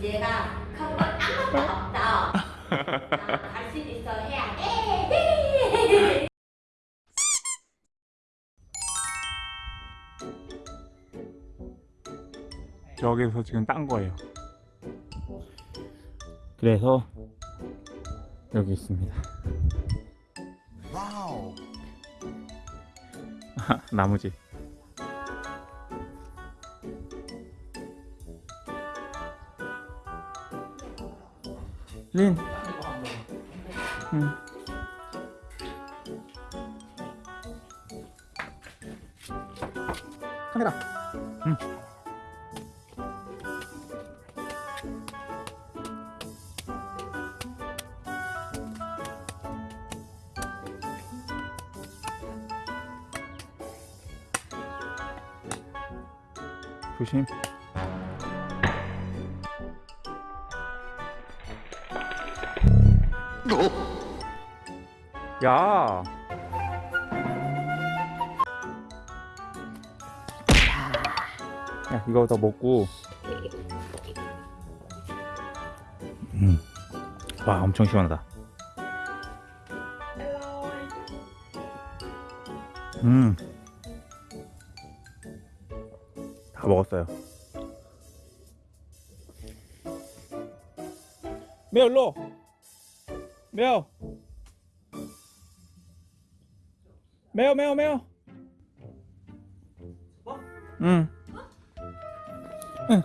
문제가 không có 아무것도 없다. 갈수 있어 해야 돼. 저기서 지금 딴 거예요. 그래서 여기 있습니다. 와우. 나무집. 린. 응. 카메라. 응. 조심. 야. 야, 이거 더 먹고. 음. 와, 엄청 시원하다. 음. 다 먹었어요. 매우 일로. 매우. 매우 매우 매우. 응. 응.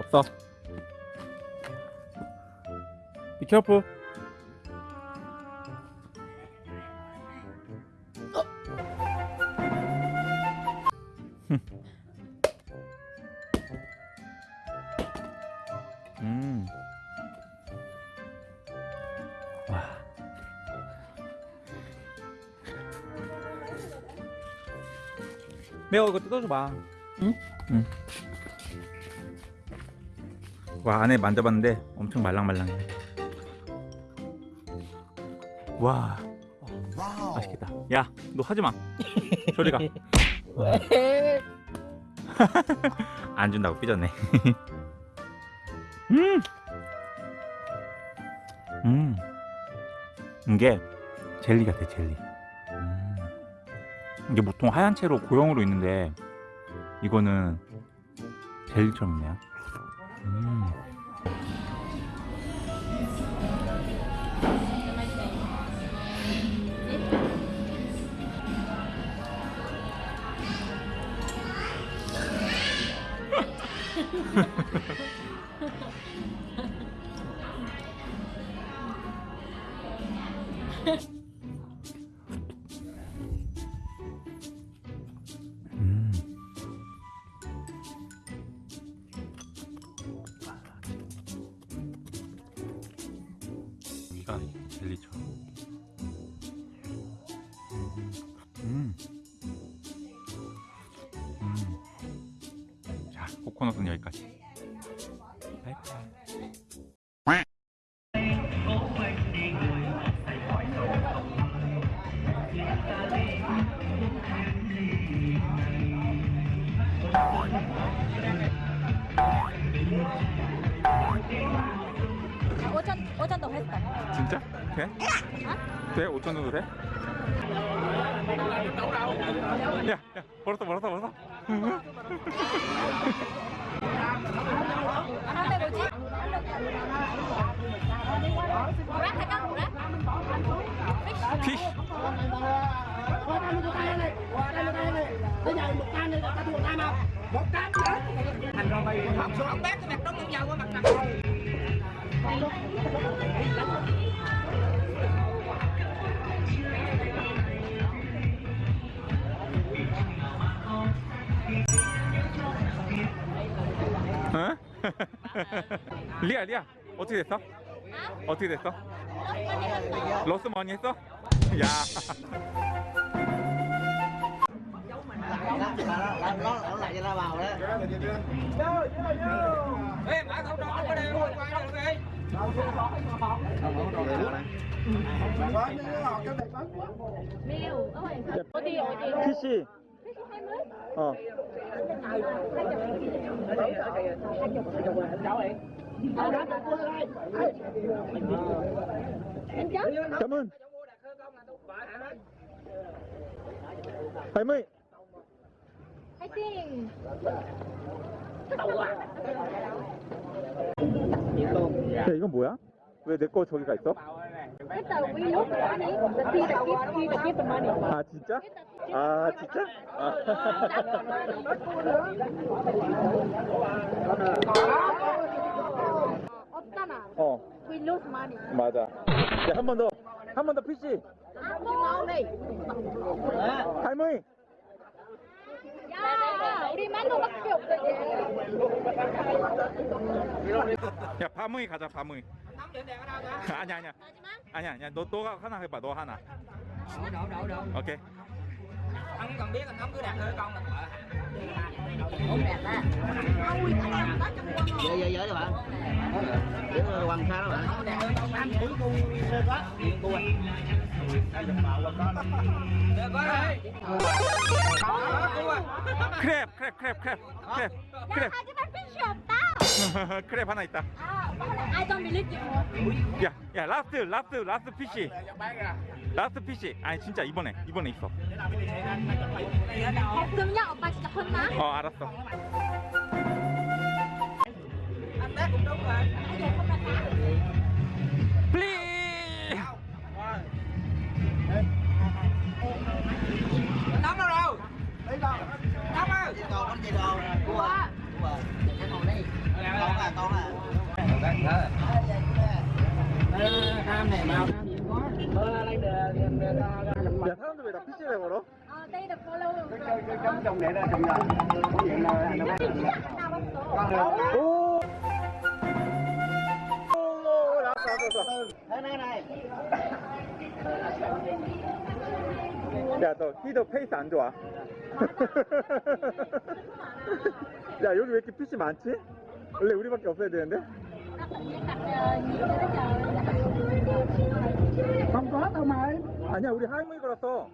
없어. Be careful. 음. 매워 이거 뜯어줘봐. 응? 응. 와 안에 만져봤는데 엄청 말랑말랑해. 와 와우. 맛있겠다. 야 너 하지 마. 저리 가. 왜? 안 준다고 삐졌네. 음. 음. 이게 젤리 같아 젤리. 음. 이게 보통 하얀 채로 고형으로 있는데 이거는 젤리처럼 있네요. 음. 음. 위가 젤리처럼. 음. 음. 자, 코코넛은 여기까지. 돼? 돼? 5천 정도 돼? 야, 야, 벌었어, 벌었어, 벌었어. 하나 뭐지? 뭐라 할까 뭐라? 피쉬. 어? 리아, 리아, 어떻게 됐어? 어떻게 됐어? 러스 많이 했어? 야. 미우 어디 어디 피쉬. 어. cảm ơn 할머니 화이팅! 야 이건 뭐야? 왜 내 거 저기가 있어? 아 진짜? 아 진짜? 없잖아. 어 We lose money. 맞아 야한 번 더 한 번 더 PC 할머니 야, 우리 만노밖에 없어. 야 바무이 가자 바무이 아니야 아니야 아니야 아니야 너 너가 하나 해봐 너 하나 Đổ, đổ, đổ, đổ. 오케이 Anh cần biết anh không cứ đặt thử con là vợ. dễ dễ dễ các bạn Kiểu hoàng sa đó bạn Được có rồi. Đó, cua. 크랩 크랩 크랩 크랩 크랩 크랩 하나 있다 아, I don't believe you. 야, 야, 라스트, 라스트, 라스트 PC. 라스트 PC. 아니 진짜 이번에, 이번에 있어. 그럼요, 오빠 진짜 혼나? 어, 알았어. Tác 야, 너 히더 페이스 안 좋아. 야, 여기 왜 이렇게 PC 많지? 원래 우리밖에 없어야 되는데? 아니야, 우리 할머니 걸었어.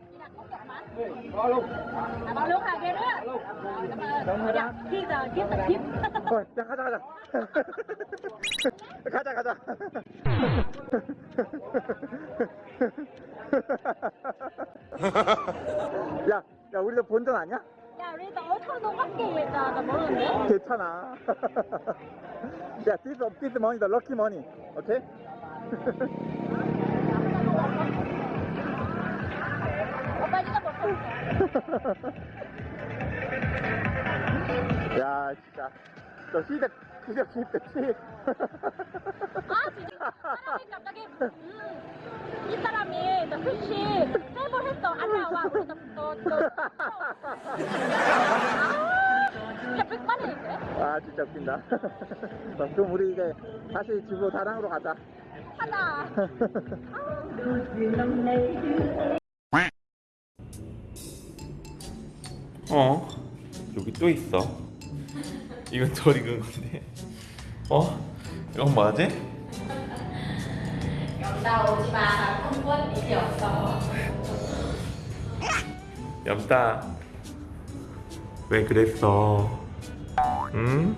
어, 야, 가자, 가자. 가자, 가자. 야, 야, 우리도 본전 아니야? 야, 우리 너 어터도 밖에 있다. 나 모르는데? 괜찮아. 야, this, this money, the lucky money. 오케이? 오빠 이거 먹고. 야, 진짜. 너 시대, 시대, 시대, 시대. 아, 진짜. 사람이 갑자기, 음, 이 사람이 너 글씨 세번 했어. 안 나와. 우리 너, 너, 너. 아, 진짜. 아, 진짜 웃긴다. 어, 그럼 우리 이제 다시 집으로 다랑으로 가자. 하나. 어 여기 또 있어 이건 덜 익은 건데 어 이건 뭐지? 나 오지 마. 나 콩고는 일이 없어. 엽다 왜 그랬어? 응?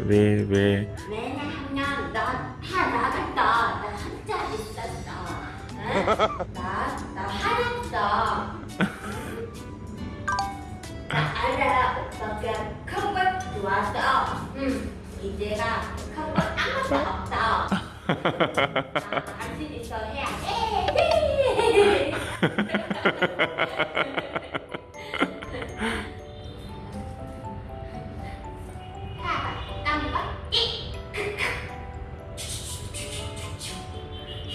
왜 왜? 왜냐하면 넌다 나갔다. 나 혼자 있었어. 응? 나, 나 화냈어. 나 알아. 오빠가 콩고 좋았어. 응. 이제가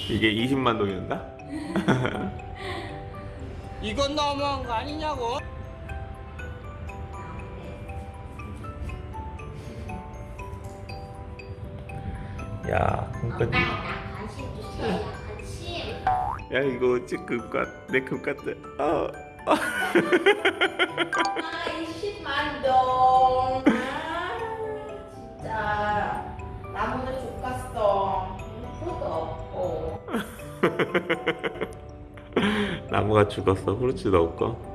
이게 20만 동이었나? 이건 너무한 거 아니냐고? 야 그러니까 엄마 나 관심 주세요. 관심. 야 이거 어찌 금같 내 금같아 어. 아, 20만 동. 아, 진짜. 나무도 죽겠어. fru도 없고. 나무가 죽었어 후르츠도 없고